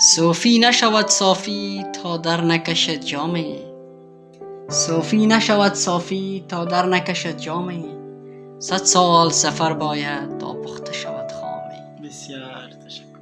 صوفی نشود صافی تا در نکشد جامی صوفی نشود صافی تا در نکشد جامی صد سال سفر باید تا پخته شود خامه. بسیار تشکر.